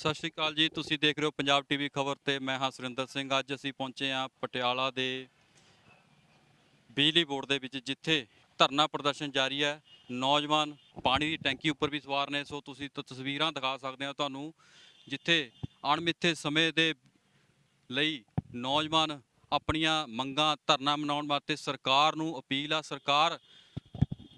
ਸਤਿ ਸ਼੍ਰੀ ਅਕਾਲ ਜੀ। ਤੁਸੀਂ ਦੇਖ ਰਹੇ ਹੋ ਪੰਜਾਬ ਟੀਵੀ ਖਬਰ ਤੇ ਮੈਂ ਹਾਂ ਸੁਰਿੰਦਰ ਸਿੰਘ। ਅੱਜ ਅਸੀਂ ਪਹੁੰਚੇ ਹਾਂ ਪਟਿਆਲਾ ਦੇ ਬਿਜਲੀ ਬੋਰਡ ਦੇ ਵਿੱਚ, ਜਿੱਥੇ ਧਰਨਾ ਪ੍ਰਦਰਸ਼ਨ ਜਾਰੀ ਹੈ। ਨੌਜਵਾਨ ਪਾਣੀ ਦੀ ਟੈਂਕੀ ਉੱਪਰ ਵੀ ਸਵਾਰ ਨੇ। ਸੋ ਤੁਸੀਂ ਤਸਵੀਰਾਂ ਦਿਖਾ ਸਕਦੇ ਹੋ ਤੁਹਾਨੂੰ, ਜਿੱਥੇ ਅਣਮਿੱਥੇ ਸਮੇਂ ਦੇ ਲਈ ਨੌਜਵਾਨ ਆਪਣੀਆਂ ਮੰਗਾਂ ਧਰਨਾ ਮਨਾਉਣ ਵਾਸਤੇ ਸਰਕਾਰ ਨੂੰ ਅਪੀਲ ਆ। ਸਰਕਾਰ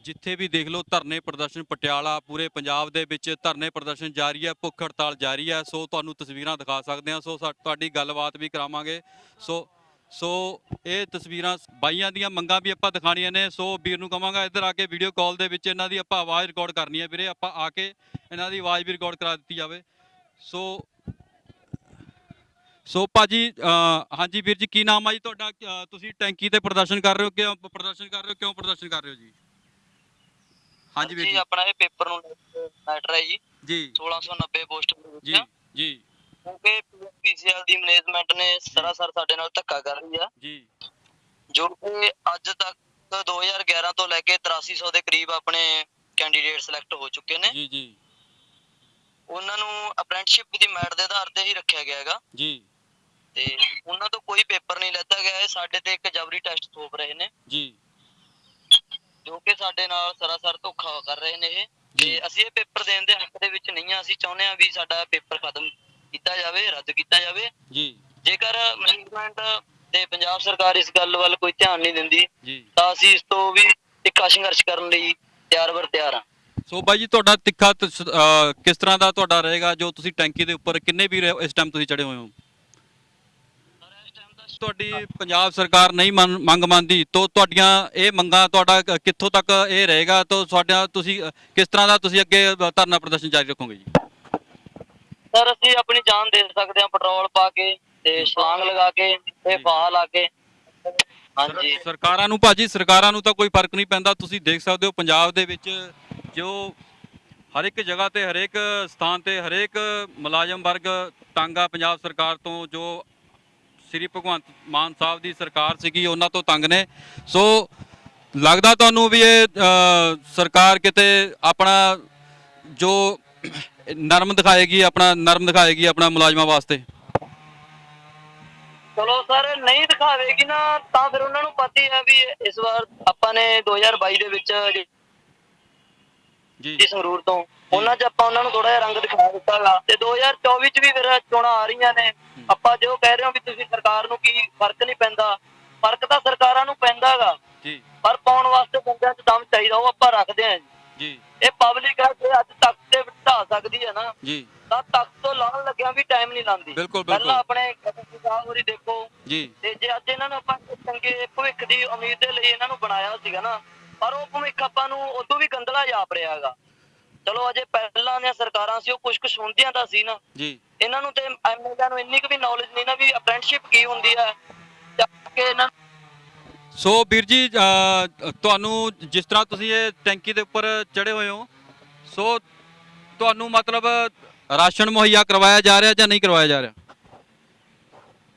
ਜਿੱਥੇ ਵੀ ਦੇਖ ਲਓ ਧਰਨੇ ਪ੍ਰਦਰਸ਼ਨ, ਪਟਿਆਲਾ ਪੂਰੇ ਪੰਜਾਬ ਦੇ ਵਿੱਚ ਧਰਨੇ ਪ੍ਰਦਰਸ਼ਨ ਜਾਰੀ ਹੈ, ਭੁੱਖ ਹੜਤਾਲ ਜਾਰੀ ਹੈ, ਸੋ ਤੁਹਾਨੂੰ ਤਸਵੀਰਾਂ ਦਿਖਾ ਸਕਦੇ ਹਾਂ, ਸੋ ਸਾ- ਤੁਹਾਡੀ ਗੱਲਬਾਤ ਵੀ ਕਰਾਵਾਂਗੇ। ਸੋ ਸੋ ਇਹ ਤਸਵੀਰਾਂ ਬਾਈਆਂ ਦੀਆਂ ਮੰਗਾਂ ਵੀ ਆਪਾਂ ਦਿਖਾਣੀਆਂ ਨੇ, ਸੋ ਵੀਰ ਨੂੰ ਕਵਾਂਗਾ ਇੱਧਰ ਆ ਕੇ ਵੀਡੀਓ ਕਾਲ ਦੇ ਵਿੱਚ ਇਹਨਾਂ ਦੀ ਆਪਾਂ ਆਵਾਜ਼ ਰਿਕਾਰਡ ਕਰਨੀ ਹੈ ਵੀਰੇ, ਆਪਾਂ ਆ ਕੇ ਇਹਨਾਂ ਦੀ ਆਵਾਜ਼ ਵੀ ਰਿਕਾਰਡ ਕਰਾ ਦਿੱਤੀ ਜਾਵੇ। ਸੋ ਸੋ ਭਾਜੀ, ਅਹ, ਹਾਂਜੀ ਵੀਰ ਜੀ, ਕੀ ਨਾਮ ਆ ਜੀ ਤੁਹਾਡਾ? ਤੁਸੀਂ ਟੈਂਕੀ ਤੇ ਪ੍ਰਦਰਸ਼ਨ ਕਰ ਰਹੇ ਹੋ ਕਿਉਂ, ਪ੍ਰਦਰਸ਼ਨ ਕਰ ਰਹੇ ਹੋ, ਕਿਉਂ ਪ੍ਰਦਰਸ਼ਨ ਕਰ ਰਹੇ ਹੋ ਜੀ? ਹਾਂਜੀ ਵੀਰ ਜੀ। ਆਪਣਾ ਇਹ ਪੇਪਰ ਨੂੰ ਮੈਟਰ ਹੈ ਜੀ। ਜੀ। 1690 ਪੋਸਟ ਜੀ ਜੀ। ਕਿਉਂਕਿ ਪੀਸੀਐਲ ਦੀ ਮੈਨੇਜਮੈਂਟ ਨੇ ਸਰਾਸਰ ਸਾਡੇ ਨਾਲ ਧੱਕਾ ਕਰ ਰਹੀ ਆ। ਜੀ। ਜੋ ਕਿ ਅੱਜ ਤੱਕ 2011 ਤੋਂ ਲੈ ਕੇ 8300 ਦੇ ਕਰੀਬ ਆਪਣੇ ਕੈਂਡੀਡੇਟ ਸਿਲੈਕਟ ਹੋ ਚੁੱਕੇ ਨੇ। ਜੀ ਜੀ। ਉਹਨਾਂ ਨੂੰ ਅਪ੍ਰੈਂਟਿਸਸ਼ਿਪ ਦੀ ਮੈਟ ਦੇ ਆਧਾਰ ਤੇ ਹੀ ਰੱਖਿਆ ਗਿਆ ਹੈਗਾ। ਜੀ। ਤੇ ਉਹਨਾਂ ਤੋਂ ਕੋਈ ਪੇਪਰ ਨਹੀਂ ਲੈਤਾ ਗਿਆ। ਇਹ ਸਾਡੇ ਤੇ ਇੱਕ ਜਬਰੀ ਟੈਸਟ ਥੋਪ ਰਹੇ ਨੇ। ਜੀ। ਜੋ ਕਿ ਸਾਡੇ ਨਾਲ ਸਰਾਸਰ ਧੋਖਾ ਕਰ ਰਹੇ ਨੇ ਇਹ। ਤੇ ਅਸੀਂ ਇਹ ਪੇਪਰ ਦੇਣ ਦੇ ਹੱਕ ਦੇ ਵਿੱਚ ਨਹੀਂ ਆ। ਅਸੀਂ ਚਾਹੁੰਦੇ ਆ ਵੀ ਸਾਡਾ ਪੇਪਰ ਖਤਮ ਕੀਤਾ ਜਾਵੇ ਰੱਦ ਕੀਤਾ ਜਾਵੇ। ਜੀ। ਜੇਕਰ ਮੈਨੇਜਮੈਂਟ ਤੇ ਪੰਜਾਬ ਸਰਕਾਰ ਇਸ ਗੱਲ ਵੱਲ ਕੋਈ ਧਿਆਨ ਨਹੀਂ ਦਿੰਦੀ ਤਾਂ ਅਸੀਂ ਇਸ ਤੋਂ ਵੀ ਤਿੱਖਾ ਸੰਘਰਸ਼ ਕਰਨ ਲਈ ਤਿਆਰ ਬਰ ਤਿਆਰ ਹਾਂ। ਸੋ ਬਾਈ ਜੀ ਤੁਹਾਡਾ ਤਿੱਖਾ ਕਿਸ ਤਰ੍ਹਾਂ ਦਾ ਤੁਹਾਡਾ ਰਹੇਗਾ? ਜੋ ਤੁਸੀਂ ਟੈਂਕੀ ਦੇ ਉੱਪਰ ਕਿੰਨੇ ਵੀ ਇਸ ਟਾਈਮ ਤੁਸੀਂ ਚੜੇ ਹੋਏ ਹੋ? ਤੁਹਾਡੀ ਪੰਜਾਬ ਸਰਕਾਰ ਨਹੀਂ ਮੰਗ ਮੰਨਦੀ ਤਾਂ ਤੁਹਾਡੀਆਂ ਇਹ ਮੰਗਾਂ ਤੁਹਾਡਾ ਕਿੱਥੋਂ ਤੱਕ ਇਹ ਰਹੇਗਾ? ਤਾਂ ਤੁਹਾਡਾ ਤੁਸੀਂ ਕਿਸ ਤਰ੍ਹਾਂ ਦਾ ਤੁਸੀਂ ਅੱਗੇ ਧਰਨਾ ਪ੍ਰਦਰਸ਼ਨ ਜਾਰੀ ਰੱਖੋਗੇ ਜੀ? ਸਰ ਅਸੀਂ ਆਪਣੀ ਜਾਨ ਦੇ ਸਕਦੇ ਹਾਂ ਪੈਟਰੋਲ ਪਾ ਕੇ ਤੇ ਛਲਾਂਗ ਲਗਾ ਕੇ ਤੇ ਫਾਹ ਲਾ ਕੇ। ਹਾਂਜੀ। ਸਰਕਾਰਾਂ ਨੂੰ ਭਾਜੀ ਸਰਕਾਰਾਂ ਨੂੰ ਤਾਂ ਕੋਈ ਫ਼ਰਕ ਨਹੀਂ ਪੈਂਦਾ। ਤੁਸੀਂ ਦੇਖ ਸਕਦੇ ਹੋ ਪੰਜਾਬ ਦੇ ਵਿੱਚ ਜੋ ਹਰ ਇੱਕ ਜਗ੍ਹਾ ਤੇ ਹਰੇਕ ਸਥਾਨ ਤੇ ਹਰੇਕ ਮੁਲਾਜ਼ਮ ਵਰਗ ਤੰਗ ਆ ਪੰਜਾਬ ਸਰਕਾਰ ਤੋਂ ਜੋ ਸ੍ਰੀ ਭਗਵੰਤ ਮਾਨ ਸਾਹਿਬ ਦੀ ਸਰਕਾਰ ਸੀਗੀ, ਉਹਨਾਂ ਤੋਂ ਤੰਗ ਨੇ। ਸੋ ਲੱਗਦਾ ਤੁਹਾਨੂੰ ਵੀ ਇਹ ਸਰਕਾਰ ਕਿਤੇ ਆਪਣਾ ਜੋ ਨਰਮ ਦਿਖਾਏਗੀ, ਆਪਣਾ ਨਰਮ ਦਿਖਾਏਗੀ ਆਪਣਾ ਮੁਲਾਜ਼ਮਾਂ ਵਾਸਤੇ? ਚਲੋ ਸਰ, ਨਹੀਂ ਦਿਖਾਵੇਗੀ ਨਾ, ਤਾਂ ਫਿਰ ਉਹਨਾਂ ਨੂੰ ਪਤਾ ਹੀ ਹੈ ਵੀ ਇਸ ਵਾਰ ਆਪਾਂ ਨੇ 2022 ਦੇ ਵਿੱਚ ਜੀ। ਸੰਗਰੂਰ ਤੋਂ। ਉਹਨਾਂ 'ਚ ਆਪਾਂ ਉਹਨਾਂ ਨੂੰ ਥੋੜਾ ਜਿਹਾ ਰੰਗ ਦਿਖਾ ਦਿੱਤਾਗਾ। ਤੇ 2024 'ਚ ਵੀ ਫਿਰ ਚੋਣਾਂ ਆ ਰਹੀਆਂ ਨੇ। ਆਪਾਂ ਜੋ ਕਹਿ ਰਹੇ ਹਾਂ ਵੀ ਤੁਸੀਂ ਸਰਕਾਰ ਨੂੰ ਕੀ ਫ਼ਰਕ ਨਹੀਂ ਪੈਂਦਾ। ਫ਼ਰਕ ਤਾਂ ਸਰਕਾਰਾਂ ਨੂੰ ਪੈਂਦਾਗਾ। ਜੀ। ਪਰ ਪਾਉਣ ਵਾਸਤੇ ਬੰਦਿਆਂ 'ਚ ਦਮ ਚਾਹੀਦਾ ਉਹ ਆਪਾਂ ਰੱਖਦੇ ਹਾਂ ਜੀ। ਜੀ। ਇਹ ਪਬਲਿਕ ਹੈ ਜੇ ਅੱਜ ਤੱਕ ਤੇ ਬਿਠਾ ਸਕਦੀ ਹੈ ਨਾ। ਜੀ। ਤਾਂ ਤੱਕ ਤੋਂ ਲਾਉਣ ਲੱਗਿਆ ਵੀ ਟਾਈਮ ਨਹੀਂ ਬਿਲਕੁਲ, ਪਹਿਲਾਂ। ਆਪਣੇ ਪੰਜਾਬ ਹੋਰੀ ਦੇਖੋ। ਜੀ। ਤੇ ਜੇ ਅੱਜ ਇਹਨਾਂ ਨੂੰ ਆਪਾਂ ਚੰਗੇ ਭਵਿੱਖ ਦੀ ਉਮੀਦ ਦੇ ਲਈ ਇਹਨਾਂ ਨੂੰ ਬਣਾਇਆ ਸੀਗਾ ਨਾ ਪਰ ਉਹ ਭਵਿੱਖ ਆਪਾਂ ਨੂੰ ਉਦੋਂ ਵੀ ਗੰਦਲਾ ਜਾਪ ਰਿਹਾ ਹੈਗਾ। ਚਲੋ ਅਜੇ ਪਹਿਲਾਂ ਦੀਆਂ ਸਰਕਾਰਾਂ ਸੀ ਉਹ ਕੁਝ ਕੁ ਸੁਣਦੀਆਂ ਤਾਂ ਸੀ ਨਾ। ਜੀ। ਇਹਨਾਂ ਨੂੰ ਤੇ ਐਮਐਲਏ ਨੂੰ ਇੰਨੀ ਕੁ ਵੀ ਨੌਲੇਜ ਨਹੀਂ ਨਾ ਵੀ ਅਪ੍ਰੈਂਟਿਸਸ਼ਿਪ ਕੀ ਹੁੰਦੀ ਹੈ। ਕੇ ਇਹਨਾਂ ਸੋ ਵੀਰ ਜੀ ਤੁਹਾਨੂੰ ਜਿਸ ਤਰ੍ਹਾਂ ਤੁਸੀਂ ਇਹ ਟੈਂਕੀ ਦੇ ਉੱਪਰ ਚੜੇ ਹੋਏ ਹੋ ਸੋ ਤੁਹਾਨੂੰ ਮਤਲਬ ਰਾਸ਼ਨ ਮੁਹੱਈਆ ਕਰਵਾਇਆ ਜਾ ਰਿਹਾ ਜਾਂ ਨਹੀਂ ਕਰਵਾਇਆ ਜਾ ਰਿਹਾ?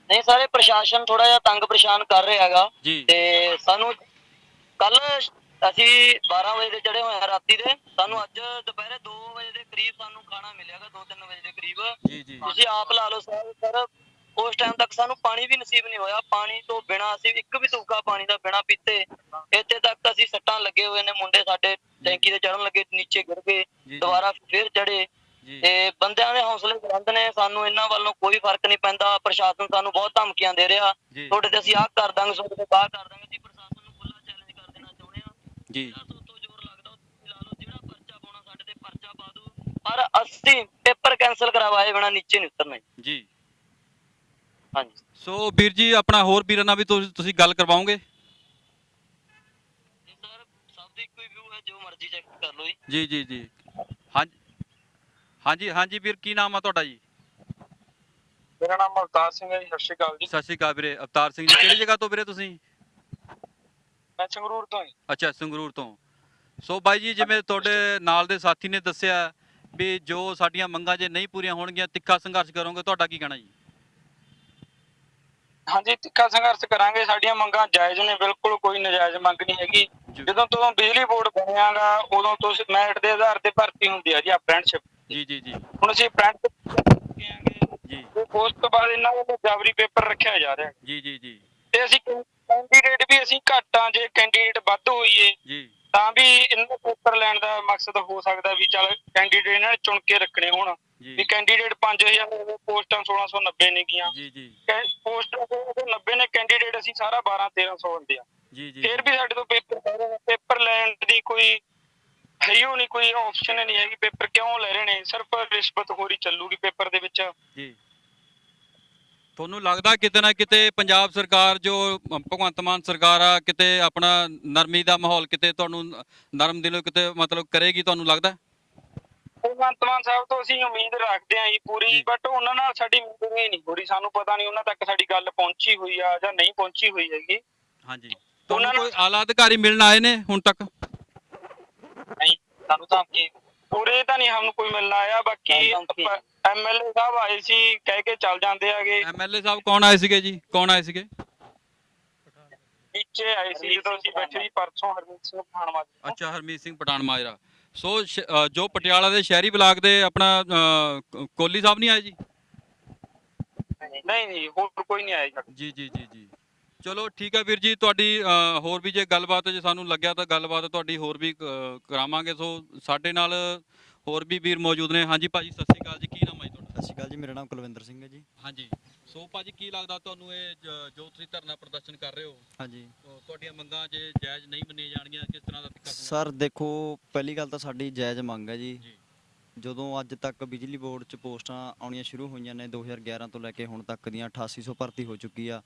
ਨਹੀਂ ਸਾਰੇ ਪ੍ਰਸ਼ਾਸਨ ਥੋੜਾ ਜਿਹਾ ਤੰਗ ਪਰੇਸ਼ਾਨ ਕਰ ਰਿਹਾ ਹੈਗਾ। ਤੇ ਸਾਨੂੰ ਅਸੀਂ 12 ਵਜੇ ਦੇ ਚੜੇ ਹੋਏ ਆ ਰਾਤੀ ਦੇ। ਸਾਨੂੰ ਅੱਜ ਦੁਪਹਿਰੇ 2 ਵਜੇ ਦੇ ਕਰੀਬ ਸਾਨੂੰ ਖਾਣਾ ਮਿਲਿਆਗਾ 2-3 ਵਜੇ ਦੇ ਕਰੀਬ। ਜੀ ਜੀ। ਤੁਸੀਂ ਆਪ ਲਾ ਲਓ ਸਰ ਸਰ ਉਸ ਟਾਈਮ ਤੱਕ ਸਾਨੂੰ ਪਾਣੀ ਵੀ ਨਸੀਬ ਨਹੀਂ ਹੋਇਆ। ਪਾਣੀ ਤੋਂ ਬਿਨਾ ਅਸੀਂ ਇੱਕ ਵੀ ਤੁਪਕਾ ਪਾਣੀ ਦਾ ਬਿਨਾ ਪੀਤੇ ਇੱਥੇ ਤੱਕ ਅਸੀਂ ਸੱਟਾਂ ਲੱਗੇ ਹੋਏ ਨੇ ਮੁੰਡੇ ਸਾਡੇ ਟੈਂਕੀ ਤੇ ਚੜਨ ਲੱਗੇ ਨੀਚੇ ਗਿਰ ਗਏ। ਦੁਬਾਰਾ ਫਿਰ ਚੜੇ ਤੇ ਬੰਦਿਆਂ ਦੇ ਹੌਸਲੇ ਬੁਲੰਦ ਨੇ ਸਾਨੂੰ ਇਹਨਾਂ ਵੱਲੋਂ ਕੋਈ ਫ਼ਰਕ ਨਹੀਂ ਪੈਂਦਾ। ਪ੍ਰਸ਼ਾਸਨ ਸਾਨੂੰ ਬਹੁਤ ਧਮਕੀਆਂ ਦੇ ਰਿਹਾ। ਤੁਹਾਡੇ ਤੇ ਅਸੀਂ ਆਹ ਕਰ ਦਾਂਗੇ ਤੁਹਾਡੇ ਤੇ ਬਾਹਰ ਕਰ ਦਾਂਗੇ। ਜੀ ਦਿਓ। ਪਰ ਅਸੀਂ ਪੇਪਰ ਕੈਨਸਲ ਕਰਵਾਏ ਬਿਨਾ ਨੀਚੇ ਨਹੀਂ ਉਤਰਨਾ ਜੀ। ਜੀ। ਹਾਂਜੀ। ਸੋ ਵੀਰ ਜੀ ਆਪਣਾ ਹੋਰ ਵੀਰਾਂ ਨਾਲ ਵੀ ਤੁਸੀਂ ਗੱਲ ਕਰਵਾਓਗੇ? ਜੀ ਜੋ ਮਰਜ਼ੀ ਚੈੱਕ ਕਰ ਲਓ ਜੀ। ਜੀ ਜੀ ਜੀ। ਹਾਂਜੀ ਹਾਂਜੀ ਹਾਂਜੀ ਵੀਰ ਕੀ ਨਾਮ ਆ ਤੁਹਾਡਾ ਜੀ? ਮੇਰਾ ਨਾਮ ਅਵਤਾਰ ਸਿੰਘ ਹੈ ਜੀ ਸਤਿ ਸ਼੍ਰੀ ਅਕਾਲ ਜੀ। ਸਤਿ ਸ਼੍ਰੀ ਅਕਾਲ ਵੀਰੇ। ਅਵਤਾਰ ਸਿੰਘ ਜੀ ਕਿਹੜੀ ਜਗ੍ਹਾ ਤੋਂ ਵੀਰੇ ਤੁਸੀਂ? ਮੈਂ ਸੰਗਰੂਰ ਤੋਂ ਹਾਂ। ਜੀ। ਅੱਛਾ ਸੰਗਰੂਰ ਤੋਂ। ਸੋ ਬਾਈ ਜੀ ਜਿਵੇਂ ਤੁਹਾਡੇ ਨਾਲ ਦੇ ਸਾਥੀ ਨੇ ਦੱਸਿਆ ਵੀ ਜੋ ਸਾਡੀਆਂ ਮੰਗਾਂ ਜੇ ਨਹੀਂ ਪੂਰੀਆਂ ਹੋਣਗੀਆਂ ਤਿੱਖਾ ਸੰਘਰਸ਼ ਕਰੋਗੇ ਤੁਹਾਡਾ ਕੀ ਕਹਿਣਾ ਜੀ? ਹਾਂਜੀ ਤਿੱਖਾ ਸੰਘਰਸ਼ ਕਰਾਂਗੇ। ਸਾਡੀਆਂ ਮੰਗਾਂ ਜਾਇਜ਼ ਨੇ ਬਿਲਕੁਲ ਕੋਈ ਨਜਾਇਜ਼ ਮੰਗ ਨਹੀਂ ਹੈਗੀ। ਜੀ। ਜਦੋਂ ਤੋਂ ਬਿਜਲੀ ਬੋਰਡ ਬਣਿਆਗਾ ਉਦੋਂ ਤੋਂ ਮੈਰਿਟ ਦੇ ਆਧਾਰ ਤੇ ਭਰਤੀ ਹੁੰਦੀ ਆ ਜੀ ਅਪ੍ਰੈਂਟਿਸਸ਼ਿਪ ਜੀ ਜੀ ਜੀ। ਹੁਣ ਅਸੀਂ ਅਪ੍ਰੈਂਟਿਸ ਉਸ ਤੋਂ ਬਾਅਦ ਇਹਨਾਂ ਵੱਲੋਂ ਜਾਬਰੀ ਪੇਪਰ ਰੱਖਿਆ ਜਾ ਰਿਹਾ। ਜੀ ਜੀ ਜੀ। ਤੇ ਅਸੀਂ ਕੈਂਡੀਡੇਟ ਵੀ ਅਸੀਂ ਘੱਟ ਆ ਜੇ ਕੈਂਡੀਡੇਟ ਵੱਧ ਹੋਈਏ ਜੀ। ਤਾਂ ਵੀ ਇਹਨਾਂ ਦਾ ਪੇਪਰ ਲੈਣ ਦਾ ਮਕਸਦ ਹੋ ਸਕਦਾ ਵੀ ਚੱਲ ਕੈਂਡੀਡੇਟ ਇਹਨਾਂ ਨੇ ਚੁਣ ਕੇ ਰੱਖਣੇ ਹੋਣ। ਵੀ ਕੈਂਡੀਡੇਟ 5000 ਹੋਵੇ, ਪੋਸਟਾਂ 1690 ਨੇ ਗੀਆਂ। ਜੀ ਜੀ। ਪੋਸਟਾਂ 90 ਨੇ ਕੈਂਡੀਡੇਟ ਅਸੀਂ ਸਾਰਾ 12 1300 ਹੁੰਦੇ ਆ। ਜੀ ਜੀ। ਫਿਰ ਵੀ ਸਾਡੇ ਤੋਂ ਪੇਪਰ ਪੇਪਰ ਲੈਣ ਦੀ ਕੋਈ ਹੈ ਹੀ ਓ ਨਹੀਂ ਕੋਈ ਆਪਸ਼ਨ ਨਹੀਂ ਹੈਗੀ। ਪੇਪਰ ਕਿਉਂ ਲੈ ਰਹੇ ਨੇ? ਸਿਰਫ ਰਿਸ਼ਵਤ ਹੋਰੀ ਚੱਲੂਗੀ ਪੇਪਰ ਦੇ ਵਿੱਚ। ਜੀ। ਤੁਹਾਨੂੰ ਲੱਗਦਾ ਕਿਤੇ ਨਾ ਕਿਤੇ ਪੰਜਾਬ ਸਰਕਾਰ ਜੋ ਭਗਵੰਤ ਮਾਨ ਸਰਕਾਰ ਆ ਕਿਤੇ ਆਪਣਾ ਨਰਮੀ ਦਾ ਮਾਹੌਲ ਕਿਤੇ ਤੁਹਾਨੂੰ ਨਰਮ ਦਿਲੋਂ ਕਿਤੇ ਮਤਲਬ ਕਰੇਗੀ ਤੁਹਾਨੂੰ ਲੱਗਦਾ? ਭਗਵੰਤ ਮਾਨ ਸਾਹਿਬ ਤੋਂ ਅਸੀਂ ਉਮੀਦ ਰੱਖਦੇ ਹਾਂ ਜੀ ਪੂਰੀ। ਬਟ ਉਹਨਾਂ ਨਾਲ ਸਾਡੀ ਮੀਟਿੰਗ ਹੀ ਨਹੀਂ ਰਹੀ ਸਾਨੂੰ ਪਤਾ ਨਹੀਂ ਉਹਨਾਂ ਤੱਕ ਸਾਡੀ ਗੱਲ ਪਹੁੰਚੀ ਹੋਈ ਆ ਜਾਂ ਨਹੀਂ ਪਹੁੰਚੀ ਹੋਈ ਹੈਗੀ। ਹਾਂਜੀ। ਤੁਹਾਨੂੰ ਕੋਈ ਆਲਾ ਅਧਿਕਾਰੀ ਮਿਲਣ ਆਏ ਨੇ ਹੁਣ ਤੱਕ? ਨਹੀਂ ਸਾਨੂੰ ਤਾਂ ਕੀ ਪੂਰੇ ਤਾਂ ਨਹੀਂ ਸਾਨੂੰ ਕੋਈ ਮਿਲਣਾ ਆਇਆ ਬਾਕੀ। ਐਮਐਲਏ ਸਾਹਿਬ ਆਏ ਸੀ ਕਹਿ ਕੇ ਚੱਲ ਜਾਂਦੇ ਆਗੇ ਐਮਐਲਏ ਸਾਹਿਬ ਕੌਣ ਆਏ ਸੀਗੇ ਜੀ? ਕੌਣ ਆਏ ਸੀਗੇ? ਨੀਚੇ ਆਏ ਸੀ ਜਦੋਂ ਅਸੀਂ ਬੈਠੇ ਸੀ ਪਰਸੋਂ ਹਰਮੀਤ ਸਿੰਘ ਪਠਾਨਵਾ ਜੀ ਅੱਛਾ ਹਰਮੀਤ ਸਿੰਘ ਪਠਾਨ ਮਾਜਰਾ। ਸੋ ਜੋ ਪਟਿਆਲਾ ਦੇ ਸ਼ਹਿਰੀ ਬਲਾਕ ਦੇ ਆਪਣਾ ਅ, ਕ- ਕੋਹਲੀ ਸਾਹਿਬ ਨਹੀਂ ਆਏ ਜੀ? ਨਹੀਂ ਨਹੀਂ ਹੋਰ ਕੋਈ ਨਹੀਂ ਆਇਆ ਜੀ। ਜੀ ਜੀ ਜੀ ਜੀ। ਚਲੋ ਠੀਕ ਹੈ ਵੀਰ ਜੀ ਤੁਹਾਡੀ ਹੋਰ ਵੀ ਜੇ ਗੱਲਬਾਤ ਜੇ ਸਾਨੂੰ ਲੱਗਿਆ ਤਾਂ ਗੱਲਬਾਤ ਤੁਹਾਡੀ ਹੋਰ ਵੀ ਕਰਾਵਾਂਗੇ। ਸੋ ਸਾਡੇ ਨਾਲ ਹੋਰ ਵੀ ਵੀਰ ਮੌਜੂਦ ਨੇ। ਹਾਂਜੀ ਭਾਜੀ ਸਤਿ ਸ਼੍ਰੀ ਅਕਾਲ ਜੀ। ਕੀ ਨਾਮ ਹੈ ਤੁਹਾਡਾ? ਸਤਿ ਸ਼੍ਰੀ ਅਕਾਲ ਜੀ ਮੇਰਾ ਨਾਮ ਕੁਲਵਿੰਦਰ ਸਿੰਘ ਹੈ ਜੀ। ਹਾਂਜੀ। ਸੋ ਭਾਜੀ ਕੀ ਲੱਗਦਾ ਤੁਹਾਨੂੰ ਇਹ ਜ- ਤੁਸੀਂ ਧਰਨਾ ਪ੍ਰਦਰਸ਼ਨ ਕਰ ਰਹੇ ਹੋ ਹਾਂਜੀ। ਤੁਹਾਡੀਆਂ ਮੰਗਾਂ ਜੇ ਜਾਇਜ਼ ਨਹੀਂ ਮੰਨੀਆਂ ਜਾਣਗੀਆਂ ਕਿਸ ਤਰ੍ਹਾਂ ਦਾ ਸਰ ਦੇਖੋ ਪਹਿਲੀ ਗੱਲ ਤਾਂ ਸਾਡੀ ਜਾਇਜ਼ ਮੰਗ ਹੈ ਜੀ। ਜਦੋਂ ਅੱਜ ਤੱਕ ਬਿਜਲੀ ਬੋਰਡ 'ਚ ਪੋਸਟਾਂ ਆਉਣੀਆਂ ਸ਼ੁਰੂ ਹੋਈਆਂ ਨੇ 2011 ਤੋਂ ਲੈ ਕੇ ਹੁਣ ਤੱਕ ਦੀਆਂ 8800 ਭਰਤੀ ਹੋ ਚੁੱਕੀ ਆ।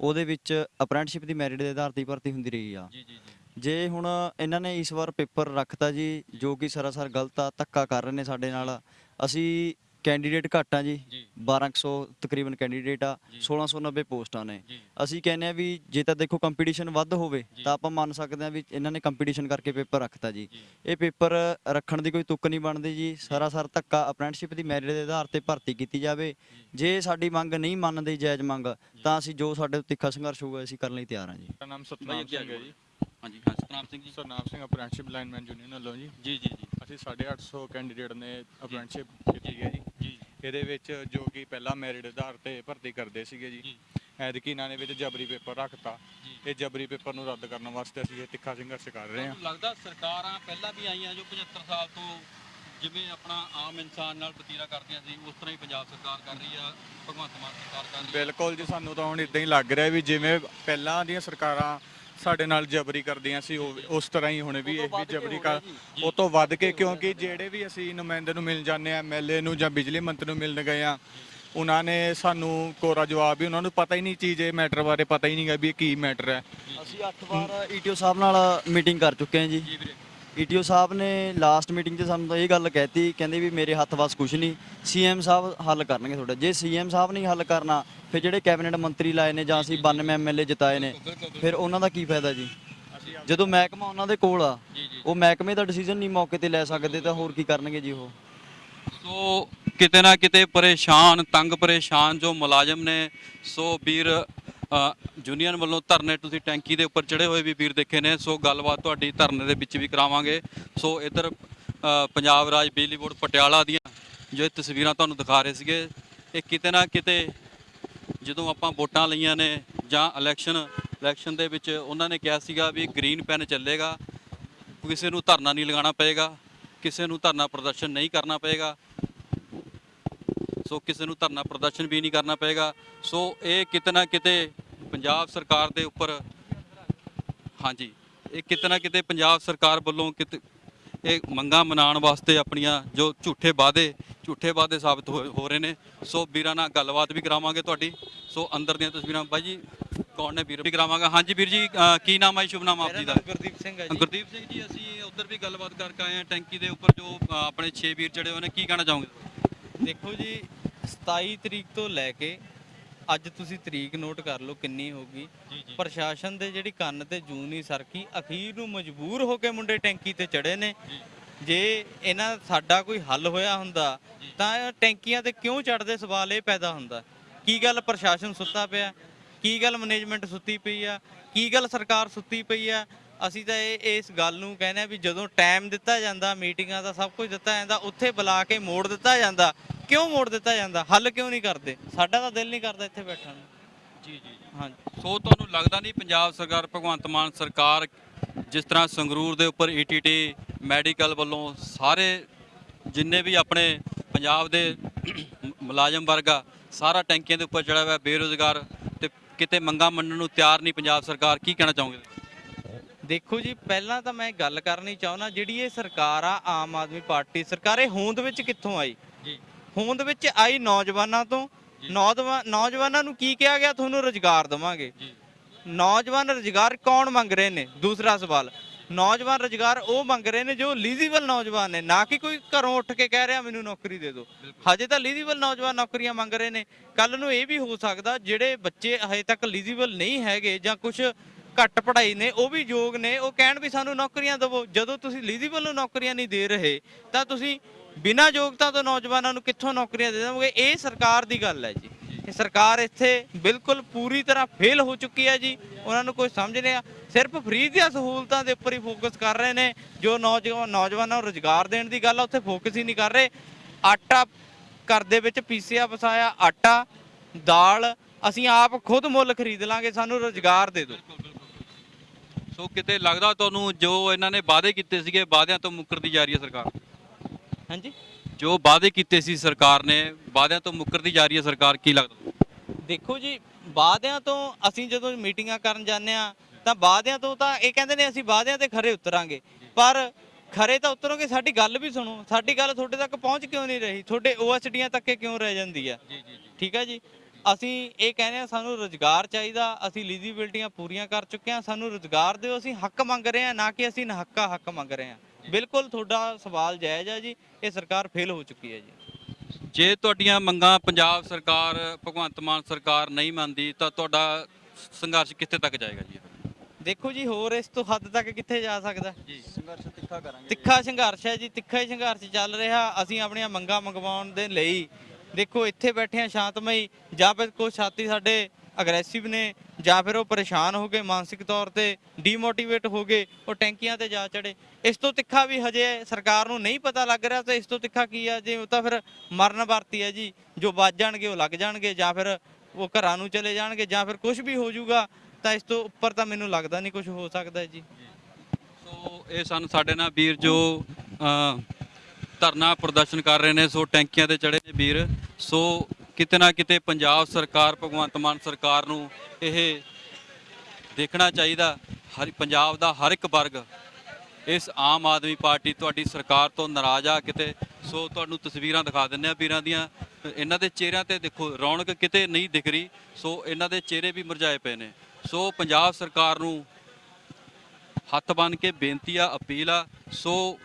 ਉਹਦੇ ਵਿੱਚ ਅਪ੍ਰੈਂਟਿਸਸ਼ਿਪ ਦੀ ਮੈਰਿਟ ਦੇ ਆਧਾਰ ਤੇ ਹੀ ਭਰਤੀ ਹੁੰਦੀ ਰਹੀ ਆ। ਜੀ ਜੀ ਜੀ। ਜੇ ਹੁਣ ਇਹਨਾਂ ਨੇ ਇਸ ਵਾਰ ਪੇਪਰ ਰੱਖਤਾ ਜੀ ਜੋ ਕਿ ਸਰਾਸਰ ਗਲਤ ਆ ਧੱਕਾ ਕਰ ਰਹੇ ਨੇ ਸਾਡੇ ਨਾਲ ਅਸੀਂ ਕੈਂਡੀਡੇਟ ਘੱਟ ਆ ਜੀ। ਜੀ। 1200 ਤਕਰੀਬਨ ਕੈਂਡੀਡੇਟ ਆ ਜੀ। 1690 ਪੋਸਟਾਂ ਨੇ। ਅਸੀਂ ਕਹਿੰਦੇ ਆ ਵੀ ਜੇ ਤਾਂ ਦੇਖੋ ਕੰਪੀਟੀਸ਼ਨ ਵੱਧ ਹੋਵੇ। ਤਾਂ ਆਪਾਂ ਮੰਨ ਸਕਦੇ ਆ ਵੀ ਇਹਨਾਂ ਨੇ ਕੰਪੀਟੀਸ਼ਨ ਕਰਕੇ ਪੇਪਰ ਰੱਖਤਾ ਜੀ। ਇਹ ਪੇਪਰ ਰੱਖਣ ਦੀ ਕੋਈ ਤੁੱਕ ਨਹੀਂ ਬਣਦੀ ਜੀ। ਸਰਾਸਰ ਧੱਕਾ ਅਪ੍ਰੈਂਟਿਸਸ਼ਿਪ ਦੀ ਮੈਰਿਟ ਦੇ ਆਧਾਰ ਤੇ ਭਰਤੀ ਕੀਤੀ ਜਾਵੇ। ਜੇ। ਸਾਡੀ ਮੰਗ ਨਹੀਂ ਮੰਨਦੇ ਜਾਇਜ਼ ਮੰਗ ਤਾਂ ਅਸੀਂ ਜੋ ਸਾਡੇ ਤੋਂ ਤਿੱਖਾ ਸੰਘਰਸ਼ ਹੋਊਗਾ ਅਸੀਂ ਕਰਨ ਲਈ ਤਿਆਰ ਹਾਂ ਜੀ। ਮੇਰਾ ਨਾਮ ਸਤਨਾਮ ਸਿੰਘ ਹੈ। ਜੀ। ਹਾਂਜੀ ਹਾਂ Satnam Singh ji. Satnam Singh apprenticeship lineman union ਵੱਲੋਂ ਜੀ ਜੀ ਜੀ। ਅਸੀਂ 850 ਕੈਂਡੀਡੇਟ ਨੇ ਅਪ੍ਰੈਂਟਿਸਸ਼ਿਪ ਕੀਤੀ ਹੈ ਜੀ। ਜੀ। ਇਹਦੇ ਵਿੱਚ ਜੋ ਕਿ ਪਹਿਲਾਂ ਮੈਰਿਟ ਆਧਾਰ ਤੇ ਭਰਤੀ ਕਰਦੇ ਸੀਗੇ ਜੀ। ਐਤਕੀ ਇਹਨਾਂ ਨੇ ਵਿੱਚ ਜਬਰੀ ਪੇਪਰ ਰੱਖਤਾ। ਇਹ ਜਬਰੀ ਪੇਪਰ ਨੂੰ ਰੱਦ ਕਰਨ ਵਾਸਤੇ ਅਸੀਂ ਇਹ ਤਿੱਖਾ ਸੰਘਰਸ਼ ਕਰ ਰਹੇ ਹਾਂ। ਲੱਗਦਾ ਸਰਕਾਰਾਂ ਪਹਿਲਾਂ ਵੀ ਆਈਆਂ ਜੋ 75 ਸਾਲ ਤੋਂ ਜਿਵੇਂ ਆਪਣਾ ਆਮ ਇਨਸਾਨ ਨਾਲ ਵਤੀਰਾ ਕਰਦੀਆਂ ਸੀ ਉਸ ਤਰ੍ਹਾਂ ਹੀ ਪੰਜਾਬ ਸਰਕਾਰ ਕਰ ਰਹੀ ਆ ਭਗਵੰਤ ਮਾਨ ਸਰਕਾਰ ਕਰ ਰਹੀ ਆ? ਬਿਲਕੁਲ ਜੀ ਸਾਨੂੰ ਤਾਂ ਹੁਣ ਇਦਾਂ ਹੀ ਲੱਗ ਰਿਹਾ ਵੀ ਜਿਵੇਂ ਪਹਿਲਾਂ ਦੀਆਂ ਸਰਕਾਰਾਂ ਸਾਡੇ ਨਾਲ ਜਬਰੀ ਕਰਦੀਆਂ ਸੀ ਉਹ ਉਸ ਤਰ੍ਹਾਂ ਹੀ ਹੁਣ ਵੀ ਇਹ ਵੀ ਜਬਰੀ ਕਰ ਉਹ ਤੋਂ ਵੱਧ ਕੇ ਕਿਉਂਕਿ ਜਿਹੜੇ ਵੀ ਅਸੀਂ ਨੁਮਾਇੰਦੇ ਨੂੰ ਮਿਲ ਜਾਂਦੇ ਆ ਐਮਐਲਏ ਨੂੰ ਜਾਂ ਬਿਜਲੀ ਮੰਤਰੀ ਨੂੰ ਮਿਲਣ ਗਏ ਆ ਉਹਨਾਂ ਨੇ ਸਾਨੂੰ ਕੋਰਾ ਜਵਾਬ ਵੀ ਉਹਨਾਂ ਨੂੰ ਪਤਾ ਹੀ ਨਹੀਂ ਚੀਜ਼ ਇਹ ਮੈਟਰ ਬਾਰੇ ਪਤਾ ਹੀ ਨਹੀਂਗਾ ਵੀ ਇਹ ਕੀ ਮੈਟਰ ਹੈ। ਅਸੀਂ 8 ਵਾਰ ਈਟੀਓ ਸਾਹਿਬ ਨਾਲ ਮੀਟਿੰਗ ਕਰ ਚੁੱਕੇ ਹਾਂ ਜੀ। ਜੀ ਵੀਰੇ। ਈਟੀਓ ਸਾਹਿਬ ਨੇ ਲਾਸਟ ਮੀਟਿੰਗ 'ਚ ਸਾਨੂੰ ਤਾਂ ਇਹ ਗੱਲ ਕਹਿਤੀ ਕਹਿੰਦੇ ਵੀ ਮੇਰੇ ਹੱਥ ਵੱਸ ਕੁਝ ਨਹੀਂ। ਸੀਐਮ ਸਾਹਿਬ ਹੱਲ ਕਰਨਗੇ ਤੁਹਾਡਾ। ਜੇ ਸੀਐਮ ਸਾਹਿਬ ਨਹੀਂ ਹੱਲ ਕਰਨਾ ਫਿਰ ਜਿਹੜੇ ਕੈਬਨਿਟ ਮੰਤਰੀ ਲਾਏ ਨੇ ਜਾਂ ਅਸੀਂ 92 ਐਮਐਲਏ ਜਿਤਾਏ ਨੇ ਫਿਰ ਉਹਨਾਂ ਦਾ ਕੀ ਫਾਇਦਾ ਜੀ? ਜਦੋਂ ਮਹਿਕਮਾ ਉਹਨਾਂ ਦੇ ਕੋਲ ਆ ਉਹ ਮਹਿਕਮੇ ਦਾ ਡਿਸੀਜਨ ਨਹੀਂ ਮੌਕੇ ਤੇ ਲੈ ਸਕਦੇ ਤਾਂ ਹੋਰ ਕੀ ਕਰਨਗੇ ਜੀ ਉਹ? ਸੋ ਕਿਤੇ ਨਾ ਕਿਤੇ ਪਰੇਸ਼ਾਨ ਤੰਗ ਪਰੇਸ਼ਾਨ ਜੋ ਮੁਲਾਜ਼ਮ ਨੇ ਸੋ ਵੀਰ ਅ, ਯੂਨੀਅਨ ਵੱਲੋਂ ਧਰਨੇ ਤੁਸੀਂ ਟੈਂਕੀ ਦੇ ਉੱਪਰ ਚੜੇ ਹੋਏ ਵੀ ਵੀਰ ਦੇਖੇ ਨੇ ਸੋ ਗੱਲਬਾਤ ਤੁਹਾਡੀ ਧਰਨੇ ਦੇ ਵਿੱਚ ਵੀ ਕਰਾਵਾਂਗੇ। ਸੋ ਇਧਰ ਪੰਜਾਬ ਰਾਜ ਬਿਜਲੀ ਬੋਰਡ ਪਟਿਆਲਾ ਦੀਆਂ ਜੋ ਤਸਵੀਰਾਂ ਤੁਹਾਨੂੰ ਦਿਖਾ ਰਹੇ ਸੀਗੇ ਇਹ ਕਿਤੇ ਨਾ ਕਿਤੇ ਜਦੋਂ ਆਪਾਂ ਵੋਟਾਂ ਲਈਆਂ ਨੇ ਜਾਂ ਇਲੈਕਸ਼ਨ ਇਲੈਕਸ਼ਨ ਦੇ ਵਿੱਚ ਉਹਨਾਂ ਨੇ ਕਿਹਾ ਸੀਗਾ ਵੀ ਗ੍ਰੀਨ ਪੈਨ ਚੱਲੇਗਾ ਕਿਸੇ ਨੂੰ ਧਰਨਾ ਨਹੀਂ ਲਗਾਉਣਾ ਪਏਗਾ ਕਿਸੇ ਨੂੰ ਧਰਨਾ ਪ੍ਰਦਰਸ਼ਨ ਨਹੀਂ ਕਰਨਾ ਪਏਗਾ ਸੋ ਕਿਸੇ ਨੂੰ ਧਰਨਾ ਪ੍ਰਦਰਸ਼ਨ ਵੀ ਨਹੀਂ ਕਰਨਾ ਪਏਗਾ। ਸੋ ਇਹ ਕਿਤੇ ਨਾ ਕਿਤੇ ਪੰਜਾਬ ਸਰਕਾਰ ਦੇ ਉੱਪਰ ਹਾਂਜੀ ਇਹ ਕਿਤੇ ਨਾ ਕਿਤੇ ਪੰਜਾਬ ਸਰਕਾਰ ਵੱਲੋਂ ਕਿਤੇ ਇਹ ਮੰਗਾਂ ਮਨਾਉਣ ਵਾਸਤੇ ਆਪਣੀਆਂ ਜੋ ਝੂਠੇ ਵਾਅਦੇ ਝੂਠੇ ਵਾਅਦੇ ਸਾਬਤ ਹੋ ਰਹੇ ਨੇ। ਸੋ ਵੀਰਾਂ ਨਾਲ ਗੱਲਬਾਤ ਵੀ ਕਰਾਵਾਂਗੇ ਤੁਹਾਡੀ। ਸੋ ਅੰਦਰ ਦੀਆਂ ਤਸਵੀਰਾਂ ਬਾਈ ਜੀ ਕੌਣ ਨੇ ਵੀਰ? ਵੀ ਕਰਾਵਾਂਗਾ। ਹਾਂਜੀ ਵੀਰ ਜੀ ਕੀ ਨਾਮ ਹੈ ਸ਼ੁਭ ਨਾਮ ਆਪ ਜੀ ਦਾ? ਗੁਰਦੀਪ ਸਿੰਘ ਹੈ ਜੀ। ਗੁਰਦੀਪ ਸਿੰਘ ਜੀ ਅਸੀਂ ਉੱਧਰ ਵੀ ਗੱਲਬਾਤ ਕਰਕੇ ਆਏ ਹਾਂ। ਟੈਂਕੀ ਦੇ ਉੱਪਰ ਜੋ ਆਪਣੇ 6 ਵੀਰ ਚੜੇ ਹੋਏ ਨੇ ਕੀ ਕਹਿਣਾ ਚਾਹੋਗੇ? ਦੇਖੋ ਜੀ 27 ਤਰੀਕ ਤੋਂ ਲੈ ਕੇ ਅੱਜ ਤੁਸੀਂ ਤਰੀਕ ਨੋਟ ਕਰ ਲਓ ਕਿੰਨੀ ਹੋਗੀ ਜੀ ਜੀ। ਪ੍ਰਸ਼ਾਸਨ ਦੇ ਜਿਹੜੀ ਕੰਨ ਤੇ ਜੂੰ ਨਹੀਂ ਸਰਕੀ ਅਖੀਰ ਨੂੰ ਮਜਬੂਰ ਹੋ ਕੇ ਮੁੰਡੇ ਟੈਂਕੀ ਤੇ ਚੜੇ ਨੇ। ਜੇ। ਇਹਨਾਂ ਸਾਡਾ ਕੋਈ ਹੱਲ ਹੋਇਆ ਹੁੰਦਾ ਤਾਂ ਟੈਂਕੀਆਂ ਤੇ ਕਿਉਂ ਚੜਦੇ ਸਵਾਲ ਇਹ ਪੈਦਾ ਹੁੰਦਾ। ਕੀ ਗੱਲ ਪ੍ਰਸ਼ਾਸਨ ਸੁੱਤਾ ਪਿਆ? ਕੀ ਗੱਲ ਮੈਨੇਜਮੈਂਟ ਸੁੱਤੀ ਪਈ ਆ? ਕੀ ਗੱਲ ਸਰਕਾਰ ਸੁੱਤੀ ਪਈ ਆ? ਅਸੀਂ ਤਾਂ ਇਹ ਇਸ ਗੱਲ ਨੂੰ ਕਹਿੰਦੇ ਆ ਵੀ ਜਦੋਂ ਟਾਈਮ ਦਿੱਤਾ ਜਾਂਦਾ ਮੀਟਿੰਗਾਂ ਦਾ ਸਭ ਕੁਝ ਦਿੱਤਾ ਜਾਂਦਾ ਉੱਥੇ ਬੁਲਾ ਕੇ ਮੋੜ ਦਿੱਤਾ ਜਾਂਦਾ। ਕਿਉਂ ਮੋੜ ਦਿੱਤਾ ਜਾਂਦਾ? ਹੱਲ ਕਿਉਂ ਨਹੀਂ ਕਰਦੇ? ਸਾਡਾ ਤਾਂ ਦਿਲ ਨਹੀਂ ਕਰਦਾ ਇੱਥੇ ਬੈਠਣ ਨੂੰ। ਜੀ ਜੀ ਹਾਂਜੀ। ਸੋ ਤੁਹਾਨੂੰ ਲੱਗਦਾ ਨਹੀਂ ਪੰਜਾਬ ਸਰਕਾਰ ਭਗਵੰਤ ਮਾਨ ਸਰਕਾਰ ਜਿਸ ਤਰ੍ਹਾਂ ਸੰਗਰੂਰ ਦੇ ਉੱਪਰ ਈਟੀਟੀ ਮੈਡੀਕਲ ਵੱਲੋਂ ਸਾਰੇ ਜਿੰਨੇ ਵੀ ਆਪਣੇ ਪੰਜਾਬ ਦੇ ਮੁਲਾਜ਼ਮ ਵਰਗ ਆ ਸਾਰਾ ਟੈਂਕੀਆਂ ਦੇ ਉੱਪਰ ਚੜਾ ਹੋਇਆ ਬੇਰੋਜ਼ਗਾਰ ਤੇ ਕਿਤੇ ਮੰਗਾ ਮੰਨਣ ਨੂੰ ਤਿਆਰ ਨਹੀਂ ਪੰਜਾਬ ਸਰਕਾਰ ਕੀ ਕਹਿਣਾ ਚਾਹੋਗੇ? ਦੇਖੋ ਜੀ ਪਹਿਲਾਂ ਤਾਂ ਮੈਂ ਗੱਲ ਕਰਨੀ ਚਾਹੁੰਦਾ ਜਿਹੜੀ ਇਹ ਸਰਕਾਰ ਆ ਆਮ ਆਦਮੀ ਪਾਰਟੀ ਸਰਕਾਰ ਇਹ ਹੋਂਦ ਵਿੱਚ ਕਿੱਥੋਂ ਆਈ? ਜੀ। ਹੋਂਦ ਵਿੱਚ ਆਈ ਨੌਜਵਾਨਾਂ ਤੋਂ। ਨੌਜਵਾਨ ਨੂੰ ਕੀ ਕਿਹਾ ਗਿਆ? ਤੁਹਾਨੂੰ ਰੁਜ਼ਗਾਰ ਦੇਵਾਂਗੇ। ਨੌਜਵਾਨ ਰੁਜ਼ਗਾਰ ਕੌਣ ਮੰਗ ਰਹੇ ਨੇ? ਦੂਸਰਾ ਸਵਾਲ। ਨੌਜਵਾਨ ਰੁਜ਼ਗਾਰ ਉਹ ਮੰਗ ਰਹੇ ਨੇ ਜੋ ਲੀਜ਼ੀਬਲ ਨੌਜਵਾਨ ਨੇ ਨਾ ਕਿ ਕੋਈ ਘਰੋਂ ਉੱਠ ਕੇ ਕਹਿ ਰਿਹਾ ਮੈਨੂੰ ਨੌਕਰੀ ਦੇ ਦਿਓ। ਹਜੇ ਤਾਂ ਲੀਜ਼ੀਬਲ ਨੌਜਵਾਨ ਨੌਕਰੀਆਂ ਮੰਗ ਰਹੇ ਨੇ। ਕੱਲ ਨੂੰ ਇਹ ਵੀ ਹੋ ਸਕਦਾ ਜਿਹੜੇ ਬੱਚੇ ਹਜੇ ਤੱਕ ਲੀਜ਼ੀਬਲ ਨਹੀਂ ਹੈਗੇ ਜਾਂ ਕੁਝ ਘੱਟ ਪੜ੍ਹਾਈ ਨੇ ਉਹ ਵੀ ਯੋਗ ਨੇ ਉਹ ਕਹਿਣ ਵੀ ਸਾਨੂੰ ਨੌਕਰੀਆਂ ਦਿਵੋ। ਜਦੋਂ ਤੁਸੀਂ ਲੀਜ਼ੀਬਲ ਨੂੰ ਨੌਕਰੀਆਂ ਨਹੀਂ ਦੇ ਰਹੇ ਤਾਂ ਤੁਸੀਂ ਬਿਨਾਂ ਯੋਗਤਾ ਤੋਂ ਨੌਜਵਾਨਾਂ ਨੂੰ ਕਿੱਥੋਂ ਨੌਕਰੀਆਂ ਦੇ ਦੇਵੋਗੇ? ਇਹ ਸਰਕਾਰ ਦੀ ਗੱਲ ਹੈ ਜੀ। ਇਹ ਸਰਕਾਰ ਇੱਥੇ ਬਿਲਕੁਲ ਪੂਰੀ ਤਰ੍ਹਾਂ ਫੇਲ ਹੋ ਚੁੱਕੀ ਹੈ ਜੀ। ਉਹਨਾਂ ਨੂੰ ਕੋਈ ਸਮਝ ਨਹੀਂ ਆ। ਸਿਰਫ ਫ੍ਰੀ ਦੀਆਂ ਸਹੂਲਤਾਂ ਦੇ ਉੱਪਰ ਹੀ ਫੋਕਸ ਕਰ ਰਹੇ ਨੇ। ਜੋ ਨੌਜਵਾਨ ਨੌਜਵਾਨਾਂ ਨੂੰ ਰੁਜ਼ਗਾਰ ਦੇਣ ਦੀ ਗੱਲ ਆ, ਉੱਥੇ ਫੋਕਸ ਹੀ ਨਹੀਂ ਕਰ ਰਹੇ। ਆਟਾ ਘਰ ਦੇ ਵਿੱਚ ਪੀਸਿਆ, ਪਸਾਇਆ, ਆਟਾ, ਦਾਲ, ਅਸੀਂ ਆਪ ਖੁਦ ਮੁੱਲ ਖਰੀਦ ਲਾਂਗੇ, ਸਾਨੂੰ ਰੁਜ਼ਗਾਰ ਦੇ ਦਿਓ। ਸੋ ਕਿਤੇ ਲੱਗਦਾ ਤੁਹਾਨੂੰ ਜੋ ਇਹਨਾਂ ਨੇ ਵਾਅਦੇ ਕੀਤੇ ਸੀਗੇ, ਵਾਅਦਿਆਂ ਤੋਂ ਮੁੱਕਰਦੀ ਜਾ ਰਹੀ ਹੈ ਸਰਕਾਰ? ਹਾਂਜੀ। ਜੋ ਵਾਅਦੇ ਕੀਤੇ ਸੀ ਸਰਕਾਰ ਨੇ ਵਾਅਦਿਆਂ ਤੋਂ ਮੁੱਕਰਦੀ ਜਾ ਰਹੀ ਹੈ ਸਰਕਾਰ ਕੀ ਲੱਗਦਾ? ਦੇਖੋ ਜੀ ਵਾਅਦਿਆਂ ਤੋਂ ਅਸੀਂ ਜਦੋਂ ਮੀਟਿੰਗਾਂ ਕਰਨ ਜਾਂਦੇ ਆ ਤਾਂ ਵਾਅਦਿਆਂ ਤੋਂ ਤਾਂ ਇਹ ਕਹਿੰਦੇ ਨੇ ਅਸੀਂ ਵਾਅਦਿਆਂ ਤੇ ਖਰੇ ਉਤਰਾਂਗੇ। ਪਰ ਖਰੇ ਤਾਂ ਉਤਰੋਗੇ ਸਾਡੀ ਗੱਲ ਵੀ ਸੁਣੋ। ਸਾਡੀ ਗੱਲ ਤੁਹਾਡੇ ਤੱਕ ਪਹੁੰਚ ਕਿਉਂ ਨਹੀਂ ਰਹੀ? ਤੁਹਾਡੇ ਓਐਸਡੀਆਂ ਤੱਕ ਕਿਉਂ ਰਹਿ ਜਾਂਦੀ ਆ? ਜੀ ਜੀ ਜੀ। ਠੀਕ ਹੈ ਜੀ? ਅਸੀਂ ਇਹ ਕਹਿੰਦੇ ਆ ਸਾਨੂੰ ਰੋਜ਼ਗਾਰ ਚਾਹੀਦਾ। ਅਸੀਂ ਲੀਜ਼ੀਬਿਲਟੀਆਂ ਪੂਰੀਆਂ ਕਰ ਚੁੱਕੇ ਆ ਸਾਨੂੰ ਰੋਜ਼ਗਾਰ ਦਿਓ। ਅਸੀਂ ਹੱਕ ਮੰਗ ਰਹੇ ਆ ਨਾ ਕਿ ਅਸੀਂ ਨਹੱਕਾ ਹੱਕ ਮੰਗ ਰਹੇ ਆ ਬਿਲਕੁਲ ਤੁਹਾਡਾ ਸਵਾਲ ਜਾਇਜ਼ ਆ ਜੀ ਇਹ ਸਰਕਾਰ ਫੇਲ ਹੋ ਚੁੱਕੀ ਹੈ ਜੀ। ਜੇ ਤੁਹਾਡੀਆਂ ਮੰਗਾਂ ਪੰਜਾਬ ਸਰਕਾਰ ਭਗਵੰਤ ਮਾਨ ਸਰਕਾਰ ਨਹੀਂ ਮੰਨਦੀ ਤਾਂ ਤੁਹਾਡਾ ਸੰਘਰਸ਼ ਕਿੱਥੇ ਤੱਕ ਜਾਏਗਾ ਜੀ? ਦੇਖੋ ਜੀ ਹੋਰ ਇਸ ਤੋਂ ਹੱਦ ਤੱਕ ਕਿੱਥੇ ਜਾ ਸਕਦਾ? ਜੀ। ਸੰਘਰਸ਼ ਤਿੱਖਾ ਕਰਾਂਗੇ। ਤਿੱਖਾ ਸੰਘਰਸ਼ ਹੈ ਜੀ ਤਿੱਖਾ ਹੀ ਸੰਘਰਸ਼ ਚੱਲ ਰਿਹਾ। ਅਸੀਂ ਆਪਣੀਆਂ ਮੰਗਾਂ ਮੰਗਵਾਉਣ ਦੇ ਲਈ ਦੇਖੋ ਇੱਥੇ ਬੈਠੇ ਆ ਸ਼ਾਂਤਮਈ। ਜਾਂ ਫਿਰ ਕੁਝ ਸਾਥੀ ਸਾਡੇ ਅਗਰੈਸਿਵ ਨੇ ਜਾਂ ਫਿਰ ਉਹ ਪਰੇਸ਼ਾਨ ਹੋ ਗਏ ਮਾਨਸਿਕ ਤੌਰ ਤੇ ਡੀਮੋਟੀਵੇਟ ਹੋ ਗਏ, ਉਹ ਟੈਂਕੀਆਂ ਤੇ ਜਾ ਚੜੇ ਇਸ ਤੋਂ ਤਿੱਖਾ ਵੀ ਹਜੇ ਸਰਕਾਰ ਨੂੰ ਨਹੀਂ ਪਤਾ ਲੱਗ ਰਿਹਾ ਤਾਂ ਇਸ ਤੋਂ ਤਿੱਖਾ ਕੀ ਆ, ਜੇ ਉਹ ਤਾਂ ਫਿਰ ਮਰਨ ਵਰਤੀ ਹੈ ਜੀ, ਜੋ ਵੱਜ ਜਾਣਗੇ ਉਹ ਲੱਗ ਜਾਣਗੇ, ਜਾਂ ਫਿਰ ਉਹ ਘਰਾਂ ਨੂੰ ਚਲੇ ਜਾਣਗੇ, ਜਾਂ ਫਿਰ ਕੁਝ ਵੀ ਹੋ ਜਾਊਗਾ, ਤਾਂ ਇਸ ਤੋਂ ਉੱਪਰ ਤਾਂ ਮੈਨੂੰ ਲੱਗਦਾ ਨਹੀਂ ਕੁਝ ਹੋ ਸਕਦਾ ਜੀ। ਸੋ ਇਹ ਸਨ ਸਾਡੇ ਨਾਲ ਵੀਰ ਜੋ ਧਰਨਾ ਪ੍ਰਦਰਸ਼ਨ ਕਰ ਰਹੇ ਨੇ, ਸੋ ਟੈਂਕੀਆਂ ਤੇ ਚੜੇ ਨੇ ਵੀਰ। ਸੋ ਕਿਤੇ ਨਾ ਕਿਤੇ ਪੰਜਾਬ ਸਰਕਾਰ, ਭਗਵੰਤ ਮਾਨ ਸਰਕਾਰ ਨੂੰ ਇਹ ਦੇਖਣਾ ਚਾਹੀਦਾ, ਹਰ ਪੰਜਾਬ ਦਾ ਹਰ ਇੱਕ ਵਰਗ ਇਸ ਆਮ ਆਦਮੀ ਪਾਰਟੀ ਤੁਹਾਡੀ ਸਰਕਾਰ ਤੋਂ ਨਾਰਾਜ਼ ਆ ਕਿਤੇ। ਸੋ ਤੁਹਾਨੂੰ ਤਸਵੀਰਾਂ ਦਿਖਾ ਦਿੰਦੇ ਆ ਵੀਰਾਂ ਦੀਆਂ। ਇਹਨਾਂ ਦੇ ਚਿਹਰਿਆਂ ਤੇ ਦੇਖੋ, ਰੌਣਕ ਕਿਤੇ ਨਹੀਂ ਦਿਖ ਰਹੀ। ਸੋ ਇਹਨਾਂ ਦੇ ਚਿਹਰੇ ਵੀ ਮੁਰਝਾਏ ਪਏ ਨੇ। ਸੋ ਪੰਜਾਬ ਸਰਕਾਰ ਨੂੰ ਹੱਥ ਬੰਨ ਕੇ ਬੇਨਤੀ ਆ, ਅਪੀਲ ਆ। ਸੋ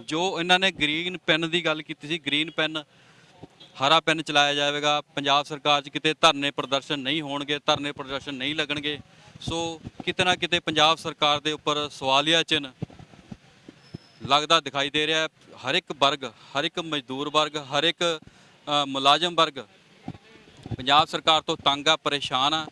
ਜੋ ਇਹਨਾਂ ਨੇ ਗ੍ਰੀਨ ਪੈਨ ਦੀ ਗੱਲ ਕੀਤੀ ਸੀ, ਗ੍ਰੀਨ ਪੈਨ ਹਰਾ ਪੈਨ ਚਲਾਇਆ ਜਾਵੇਗਾ। ਪੰਜਾਬ ਸਰਕਾਰ 'ਚ ਕਿਤੇ ਧਰਨੇ ਪ੍ਰਦਰਸ਼ਨ ਨਹੀਂ ਹੋਣਗੇ, ਧਰਨੇ ਪ੍ਰਦਰਸ਼ਨ ਨਹੀਂ ਲੱਗਣਗੇ। ਸੋ ਕਿਤੇ ਨਾ ਕਿਤੇ ਪੰਜਾਬ ਸਰਕਾਰ ਦੇ ਉੱਪਰ ਸਵਾਲੀਆ ਚਿੰਨ੍ਹ ਲੱਗਦਾ ਦਿਖਾਈ ਦੇ ਰਿਹਾ ਹਰ ਇੱਕ ਵਰਗ, ਹਰ ਇੱਕ ਮਜ਼ਦੂਰ ਵਰਗ, ਹਰ ਇੱਕ ਮੁਲਾਜ਼ਮ ਵਰਗ ਪੰਜਾਬ ਸਰਕਾਰ ਤੋਂ ਤੰਗ ਆ, ਪਰੇਸ਼ਾਨ ਆ।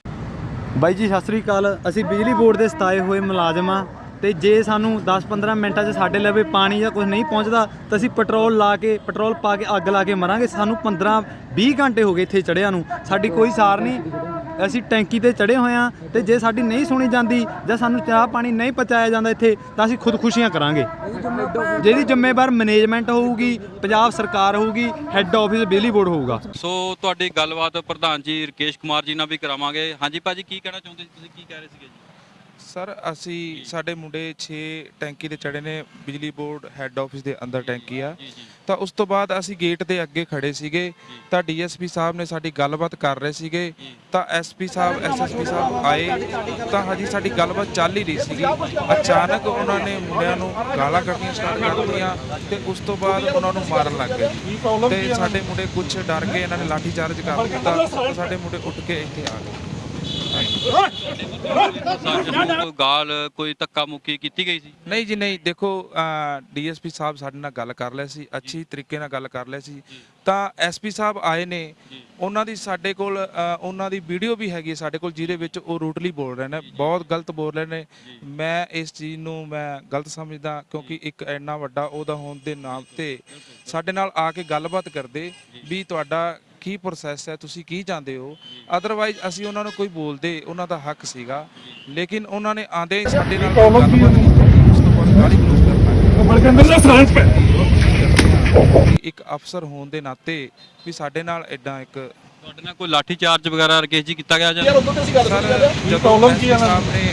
ਬਾਈ ਜੀ, ਸਤਿ ਸ੍ਰੀ ਅਕਾਲ। ਅਸੀਂ ਬਿਜਲੀ ਬੋਰਡ ਦੇ ਸਤਾਏ ਹੋਏ ਮੁਲਾਜ਼ਮ ਆ। ਤੇ ਜੇ ਸਾਨੂੰ 10-15 ਮਿੰਟਾਂ 'ਚ ਸਾਡੇ ਲਵੇ ਪਾਣੀ ਜਾਂ ਕੁਝ ਨਹੀਂ ਪਹੁੰਚਦਾ, ਤਾਂ ਅਸੀਂ ਪੈਟਰੋਲ ਲਾ ਕੇ, ਪੈਟਰੋਲ ਪਾ ਕੇ ਅੱਗ ਲਾ ਕੇ ਮਰਾਂਗੇ। ਸਾਨੂੰ 15-20 ਘੰਟੇ ਹੋ ਗਏ ਇੱਥੇ ਚੜਿਆਂ ਨੂੰ। ਸਾਡੀ ਕੋਈ ਸਾਰ ਨਹੀਂ। ਅਸੀਂ ਟੈਂਕੀ ਤੇ ਚੜੇ ਹੋਏ ਆ ਤੇ ਜੇ ਸਾਡੀ ਨਹੀਂ ਸੁਣੀ ਜਾਂਦੀ ਜਾਂ ਸਾਨੂੰ ਚਾਹ ਪਾਣੀ ਨਹੀਂ ਪਹੁੰਚਾਇਆ ਜਾਂਦਾ ਇੱਥੇ, ਤਾਂ ਅਸੀਂ ਖੁਦਕੁਸ਼ੀਆਂ ਕਰਾਂਗੇ। ਜਿਹਦੀ ਜ਼ਿੰਮੇਵਾਰ ਮੈਨੇਜਮੈਂਟ ਹੋਊਗੀ, ਪੰਜਾਬ ਸਰਕਾਰ ਹੋਊਗੀ ਹੈੱਡ ਆਫਿਸ ਬਿਜਲੀ ਬੋਰਡ ਹੋਊਗਾ। ਸੋ ਤੁਹਾਡੀ ਗੱਲਬਾਤ ਪ੍ਰਧਾਨ ਜੀ ਰਕੇਸ਼ ਕੁਮਾਰ ਜੀ ਨਾਲ ਵੀ ਕਰਾਵਾਂਗੇ। ਹਾਂਜੀ ਭਾਜੀ, ਕੀ ਕਹਿਣਾ ਚਾਹੁੰਦੇ ਤੁਸੀਂ ਕੀ ਕਹਿ ਰਹੇ ਸੀਗੇ ਜੀ? ਸਰ ਅਸੀਂ ਸਾਡੇ ਮੁੰਡੇ 6 ਟੈਂਕੀ ਤੇ ਚੜੇ ਨੇ ਬਿਜਲੀ ਬੋਰਡ ਹੈੱਡ ਆਫਿਸ ਦੇ ਅੰਦਰ ਟੈਂਕੀ ਆ। ਤਾਂ ਉਸ ਤੋਂ ਬਾਅਦ ਅਸੀਂ ਗੇਟ ਦੇ ਅੱਗੇ ਖੜੇ ਸੀਗੇ। ਤਾਂ ਡੀਐਸਪੀ ਸਾਹਿਬ ਨੇ ਸਾਡੀ ਗੱਲਬਾਤ ਕਰ ਰਹੇ ਸੀਗੇ। ਤਾਂ ਐਸਪੀ ਸਾਹਿਬ ਐਸਐਸਪੀ ਸਾਹਿਬ ਆਏ। ਤਾਂ ਹਜੀ ਸਾਡੀ ਗੱਲਬਾਤ ਚੱਲ ਹੀ ਰਹੀ ਸੀਗੀ। ਅਚਾਨਕ ਉਹਨਾਂ ਨੇ ਮੁੰਡਿਆਂ ਨੂੰ ਗਾਲਾਂ ਕੱਢਣੀਆਂ ਸਟਾਰਟ ਕਰ ਦਿੱਤੀਆਂ ਤੇ ਉਸ ਤੋਂ ਬਾਅਦ ਉਹਨਾਂ ਨੂੰ ਮਾਰਨ ਲੱਗ ਗਏ। ਤੇ ਸਾਡੇ ਮੁੰਡੇ ਕੁਝ ਡਰ ਕੇ ਇਹਨਾਂ ਨੇ ਲਾਠੀ ਚਾਰਜ ਕਰ ਦਿੱਤਾ। ਤਾਂ ਸਾਡੇ ਮੁੰਡੇ ਉੱਠ ਕੇ ਇੱਥੇ ਆ ਗਏ। ਕੋਈ ਗਾਲ ਕੋਈ ਧੱਕਾ ਮੁੱਕੀ ਕੀਤੀ ਗਈ ਸੀ? ਨਹੀਂ ਜੀ ਨਹੀਂ। ਦੇਖੋ ਡੀਐਸਪੀ ਸਾਹਿਬ ਸਾਡੇ ਨਾਲ ਗੱਲ ਕਰ ਲਿਆ ਸੀ ਅੱਛੀ ਤਰੀਕੇ ਨਾਲ ਗੱਲ ਕਰ ਲਿਆ ਸੀ। ਤਾਂ ਐਸਪੀ ਸਾਹਿਬ ਆਏ ਨੇ। ਉਹਨਾਂ ਦੀ ਸਾਡੇ ਕੋਲ ਉਹਨਾਂ ਦੀ ਵੀਡੀਓ ਵੀ ਹੈਗੀ ਹੈ ਸਾਡੇ ਕੋਲ ਜਿਹਦੇ ਵਿੱਚ ਉਹ ਰੂਟਲੀ ਬੋਲ ਰਹੇ ਨੇ। ਬਹੁਤ ਗਲਤ ਬੋਲ ਰਹੇ ਨੇ। ਮੈਂ ਇਸ ਚੀਜ਼ ਨੂੰ ਮੈਂ ਗਲਤ ਸਮਝਦਾ ਕਿਉਂਕਿ ਇੱਕ ਇੰਨਾ ਵੱਡਾ ਉਹਦਾ ਹੋਣ ਦੇ ਨਾਮ ਤੇ ਸਾਡੇ ਨਾਲ ਆ ਕੇ ਗੱਲਬਾਤ ਕਰਦੇ ਵੀ ਤੁਹਾਡਾ ਕੀ ਪ੍ਰੋਸੈਸ ਹੈ ਤੁਸੀਂ ਕੀ ਚਾਹੁੰਦੇ ਹੋ? ਅਦਰਵਾਈਜ਼ ਅਸੀਂ ਉਹਨਾਂ ਨੂੰ ਕੋਈ ਬੋਲਦੇ ਉਹਨਾਂ ਦਾ ਹੱਕ ਸੀਗਾ। ਲੇਕਿਨ ਉਹਨਾਂ ਨੇ ਆਂਦੇ ਸਾਡੇ ਨਾਲ ਗੱਲਬਾਤ ਕੀਤੀ ਉਸ ਤੋਂ ਬਾਅਦ ਗਾਲੀ ਗਲੋਚ ਕਰਨਾ ਇੱਕ ਅਫਸਰ ਹੋਣ ਦੇ ਨਾਤੇ ਵੀ ਸਾਡੇ ਨਾਲ ਐਡਾ ਇੱਕ ਤੁਹਾਡੇ ਨਾਲ ਕੋਈ ਲਾਠੀ ਚਾਰਜ ਵਗੈਰਾ ਰਕੇਸ਼ ਜੀ ਕੀਤਾ ਗਿਆ ਜਾਂ ਸਰ ਜਦੋਂ ਐਸਪੀ ਸਾਹਿਬ ਨੇ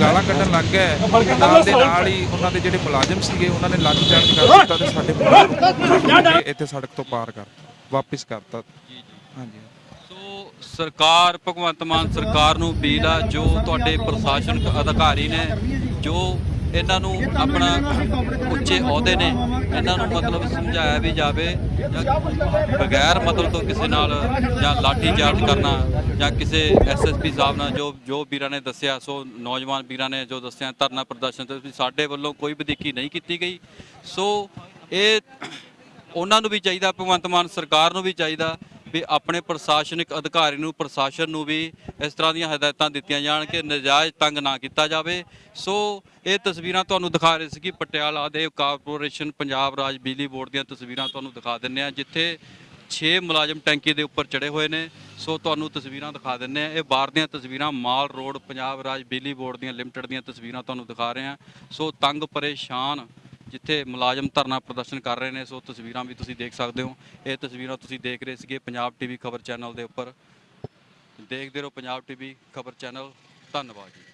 ਗਾਲਾਂ ਕੱਢਣ ਲੱਗ ਗਏ ਨਾਲ ਦੇ ਨਾਲ ਹੀ ਉਹਨਾਂ ਦੇ ਜਿਹੜੇ ਮੁਲਾਜ਼ਮ ਸੀਗੇ ਉਹਨਾਂ ਨੇ ਲਾਠੀ ਚਾਰਜ ਕਰ ਦਿੱਤਾ ਤੇ ਸਾਡੇ ਇੱਥੇ ਸੜਕ ਤੋਂ ਪਾਰ ਕਰਤਾ ਵਾਪਿਸ ਕਰਤਾ ਹਾਂਜੀ। ਸੋ ਸਰਕਾਰ, ਭਗਵੰਤ ਮਾਨ ਸਰਕਾਰ ਨੂੰ ਅਪੀਲ ਆ, ਜੋ ਤੁਹਾਡੇ ਪ੍ਰਸ਼ਾਸਨਿਕ ਅਧਿਕਾਰੀ ਨੇ, ਜੋ ਇਹਨਾਂ ਨੂੰ ਆਪਣਾ ਉੱਚੇ ਅਹੁਦੇ ਨੇ, ਇਹਨਾਂ ਨੂੰ ਮਤਲਬ ਸਮਝਾਇਆ ਵੀ ਜਾਵੇ ਜਾਂ ਬਗੈਰ ਮਤਲਬ ਤੋਂ ਕਿਸੇ ਨਾਲ ਜਾਂ ਲਾਠੀ ਚਾਰਜ ਕਰਨਾ ਜਾਂ ਕਿਸੇ ਐਸਐਸਪੀ ਸਾਹਿਬ ਨਾਲ ਜੋ ਜੋ ਵੀਰਾਂ ਨੇ ਦੱਸਿਆ, ਸੋ ਨੌਜਵਾਨ ਵੀਰਾਂ ਨੇ ਜੋ ਦੱਸਿਆ, ਧਰਨਾ ਪ੍ਰਦਰਸ਼ਨ ਤੇ ਸਾਡੇ ਵੱਲੋਂ ਕੋਈ ਵਧੀਕੀ ਨਹੀਂ ਕੀਤੀ ਗਈ। ਸੋ ਇਹ ਉਹਨਾਂ ਨੂੰ ਵੀ ਚਾਹੀਦਾ, ਭਗਵੰਤ ਮਾਨ ਸਰਕਾਰ ਨੂੰ ਵੀ ਚਾਹੀਦਾ ਵੀ ਆਪਣੇ ਪ੍ਰਸ਼ਾਸਨਿਕ ਅਧਿਕਾਰੀ ਨੂੰ, ਪ੍ਰਸ਼ਾਸਨ ਨੂੰ ਵੀ ਇਸ ਤਰ੍ਹਾਂ ਦੀਆਂ ਹਦਾਇਤਾਂ ਦਿੱਤੀਆਂ ਜਾਣ ਕਿ ਨਜਾਇਜ਼ ਤੰਗ ਨਾ ਕੀਤਾ ਜਾਵੇ। ਸੋ ਇਹ ਤਸਵੀਰਾਂ ਤੁਹਾਨੂੰ ਦਿਖਾ ਰਹੇ ਸੀ ਕਿ ਪਟਿਆਲਾ ਦੇ ਕਾਰਪੋਰੇਸ਼ਨ ਪੰਜਾਬ ਰਾਜ ਬਿਜਲੀ ਬੋਰਡ ਦੀਆਂ ਤਸਵੀਰਾਂ ਤੁਹਾਨੂੰ ਦਿਖਾ ਦਿੰਨੇ ਆ ਜਿੱਥੇ 6 ਮੁਲਾਜ਼ਮ ਟੈਂਕੀ ਦੇ ਉੱਪਰ ਚੜੇ ਹੋਏ ਨੇ। ਸੋ ਤੁਹਾਨੂੰ ਤਸਵੀਰਾਂ ਦਿਖਾ ਦਿੰਨੇ ਆ ਇਹ ਬਾਹਰ ਦੀਆਂ ਤਸਵੀਰਾਂ ਮਾਲ ਰੋਡ, ਪੰਜਾਬ ਰਾਜ ਬਿਜਲੀ ਬੋਰਡ ਦੀਆਂ ਲਿਮਟਿਡ ਦੀਆਂ ਤਸਵੀਰਾਂ ਤੁਹਾਨੂੰ ਦਿਖਾ ਰਹੇ ਆ ਸੋ ਤੰਗ, ਪਰੇਸ਼ਾਨ ਜਿੱਥੇ ਮੁਲਾਜ਼ਮ ਧਰਨਾ ਪ੍ਰਦਰਸ਼ਨ ਕਰ ਰਹੇ ਨੇ, ਸੋ ਤਸਵੀਰਾਂ ਵੀ ਤੁਸੀਂ ਦੇਖ ਸਕਦੇ ਹੋ। ਇਹ ਤਸਵੀਰਾਂ ਤੁਸੀਂ ਦੇਖ ਰਹੇ ਸੀਗੇ ਪੰਜਾਬ ਟੀਵੀ ਖਬਰ ਚੈਨਲ ਦੇ ਉੱਪਰ। ਦੇਖਦੇ ਰਹੋ ਪੰਜਾਬ ਟੀਵੀ ਖਬਰ ਚੈਨਲ। ਧੰਨਵਾਦ ਜੀ।